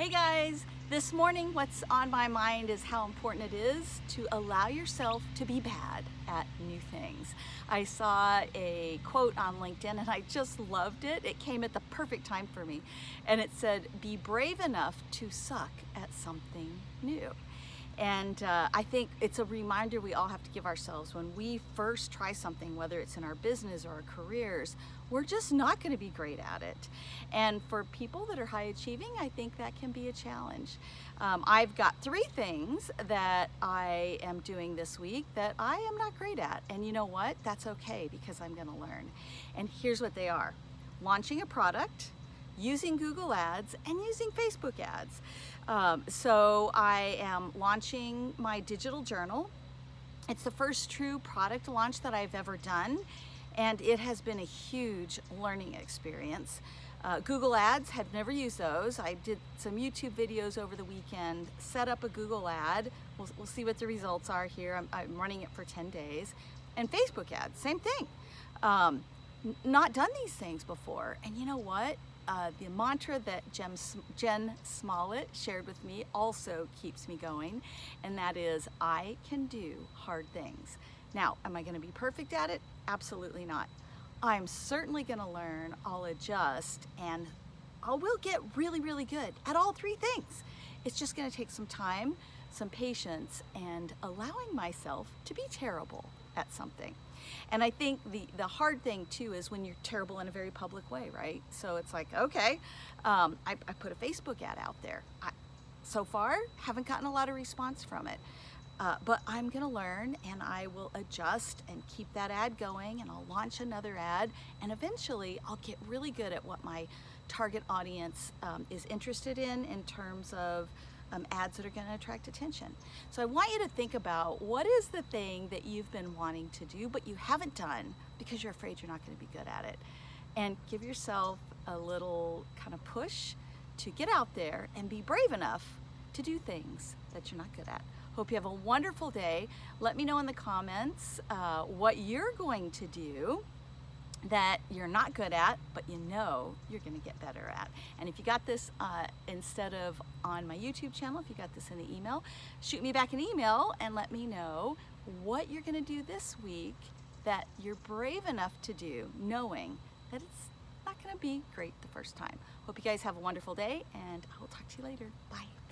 Hey guys, this morning what's on my mind is how important it is to allow yourself to be bad at new things. I saw a quote on LinkedIn and I just loved it. It came at the perfect time for me. And it said, be brave enough to suck at something new. And uh, I think it's a reminder we all have to give ourselves when we first try something, whether it's in our business or our careers, we're just not going to be great at it. And for people that are high achieving, I think that can be a challenge. Um, I've got three things that I am doing this week that I am not great at. And you know what? That's okay because I'm going to learn. And here's what they are. Launching a product, using Google Ads, and using Facebook ads. Um, so I am launching my digital journal. It's the first true product launch that I've ever done and it has been a huge learning experience. Uh, Google Ads, had never used those. I did some YouTube videos over the weekend, set up a Google ad. We'll, we'll see what the results are here. I'm, I'm, running it for 10 days. And Facebook ads, same thing. Um, not done these things before. And you know what? Uh, the mantra that Jen, Jen Smollett shared with me also keeps me going, and that is, I can do hard things. Now, am I gonna be perfect at it? Absolutely not. I'm certainly gonna learn, I'll adjust, and I will get really, really good at all three things. It's just gonna take some time, some patience, and allowing myself to be terrible at something. And I think the, the hard thing too is when you're terrible in a very public way, right? So it's like, okay, um, I, I, put a Facebook ad out there. I, so far, haven't gotten a lot of response from it. Uh, but I'm gonna learn and I will adjust and keep that ad going and I'll launch another ad and eventually I'll get really good at what my target audience um, is interested in in terms of um, ads that are gonna attract attention. So I want you to think about what is the thing that you've been wanting to do but you haven't done because you're afraid you're not gonna be good at it. And give yourself a little kind of push to get out there and be brave enough to do things that you're not good at. Hope you have a wonderful day. Let me know in the comments uh, what you're going to do that you're not good at, but you know you're gonna get better at. And if you got this uh, instead of on my YouTube channel, if you got this in the email, shoot me back an email and let me know what you're gonna do this week that you're brave enough to do, knowing that it's not gonna be great the first time. Hope you guys have a wonderful day and I will talk to you later. Bye.